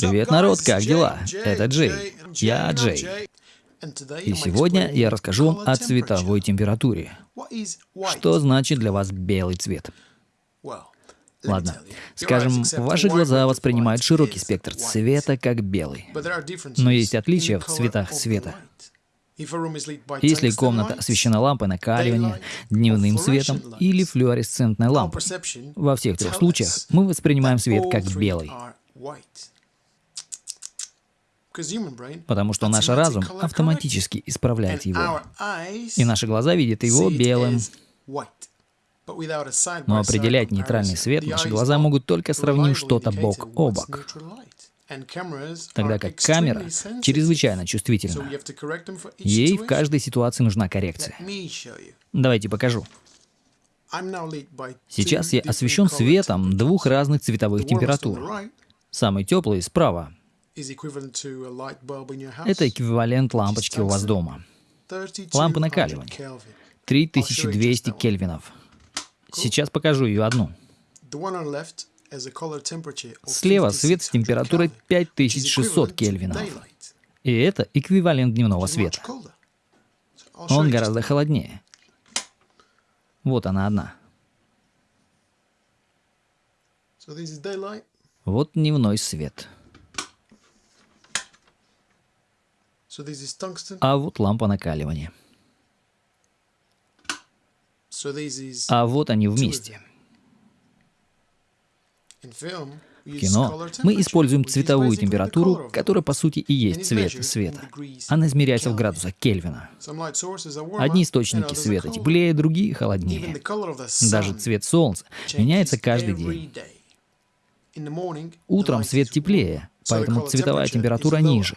Привет, народ, как дела? Это Джей. Я Джей. И сегодня я расскажу вам о цветовой температуре. Что значит для вас белый цвет? Ладно, скажем, ваши глаза воспринимают широкий спектр цвета как белый. Но есть отличия в цветах света. Если комната освещена лампой накаливания, дневным светом или флуоресцентной лампой, во всех трех случаях мы воспринимаем свет как белый. Потому что наш разум автоматически исправляет его. И наши глаза видят его белым. Но определять нейтральный свет наши глаза могут только сравнив что-то бок о бок тогда как камера чрезвычайно чувствительна. Ей в каждой ситуации нужна коррекция. Давайте покажу. Сейчас я освещен светом двух разных цветовых температур. Самый теплый справа. Это эквивалент лампочки у вас дома. Лампы накаливания. 3200 кельвинов. Сейчас покажу ее одну. Слева свет с температурой 5600 кельвинов. И это эквивалент дневного света. Он гораздо холоднее. Вот она одна. Вот дневной свет. А вот лампа накаливания. А вот они вместе. В кино мы используем цветовую температуру, которая по сути и есть цвет света. Она измеряется в градусах Кельвина. Одни источники света теплее, другие холоднее. Даже цвет солнца меняется каждый день. Утром свет теплее, поэтому цветовая температура ниже.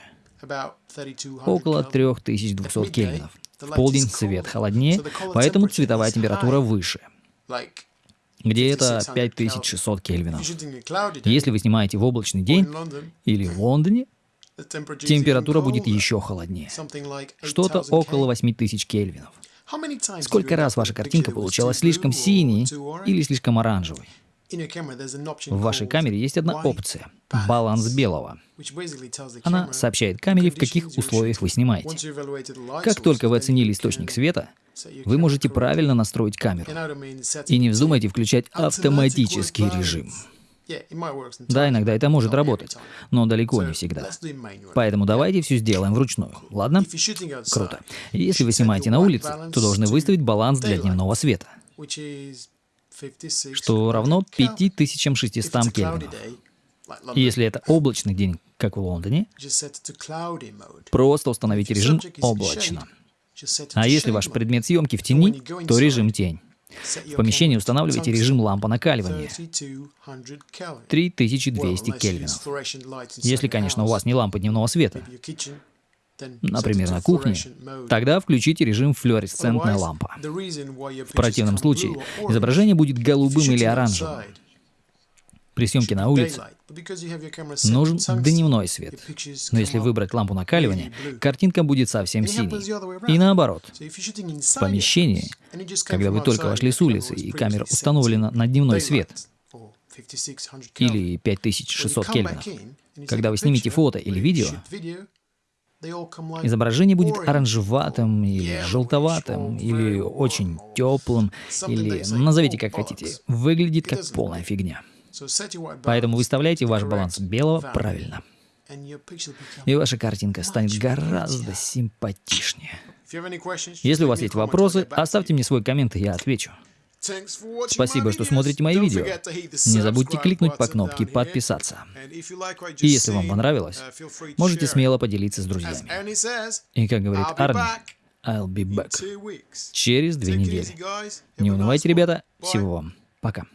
Около 3200 кельвинов. В полдень свет холоднее, поэтому цветовая температура выше где это 5600 кельвинов. Если вы снимаете в облачный день или в Лондоне, температура будет еще холоднее. Что-то около 8000 кельвинов. Сколько раз ваша картинка получалась слишком синей или слишком оранжевой? В вашей камере есть одна опция — баланс белого. Она сообщает камере, в каких условиях вы снимаете. Как только вы оценили источник света, вы можете правильно настроить камеру. И не вздумайте включать автоматический режим. Да, иногда это может работать, но далеко не всегда. Поэтому давайте все сделаем вручную, ладно? Круто. Если вы снимаете на улице, то должны выставить баланс для дневного света, что равно 5600 кельвинов. Если это облачный день, как в Лондоне, просто установите режим «облачно». А если ваш предмет съемки в тени, то режим тень. В помещении устанавливайте режим лампа накаливания. 3200 кельвинов. Если, конечно, у вас не лампа дневного света, например, на кухне, тогда включите режим флуоресцентная лампа. В противном случае изображение будет голубым или оранжевым. При съемке на улице нужен дневной свет. Но если выбрать лампу накаливания, картинка будет совсем синей. И наоборот. В помещении, когда вы только вошли с улицы и камера установлена на дневной свет, или 5600 кельвинов, когда вы снимете фото или видео, изображение будет оранжеватым или желтоватым, или очень теплым, или назовите как хотите. Выглядит как полная фигня. Поэтому выставляйте ваш баланс белого правильно. И ваша картинка станет гораздо симпатичнее. Если у вас есть вопросы, оставьте мне свой коммент, и я отвечу. Спасибо, что смотрите мои видео. Не забудьте кликнуть по кнопке «Подписаться». И если вам понравилось, uh, можете смело поделиться с друзьями. И как говорит Арни, I'll be back. Через две недели. Не унывайте, ребята. Всего вам. Пока.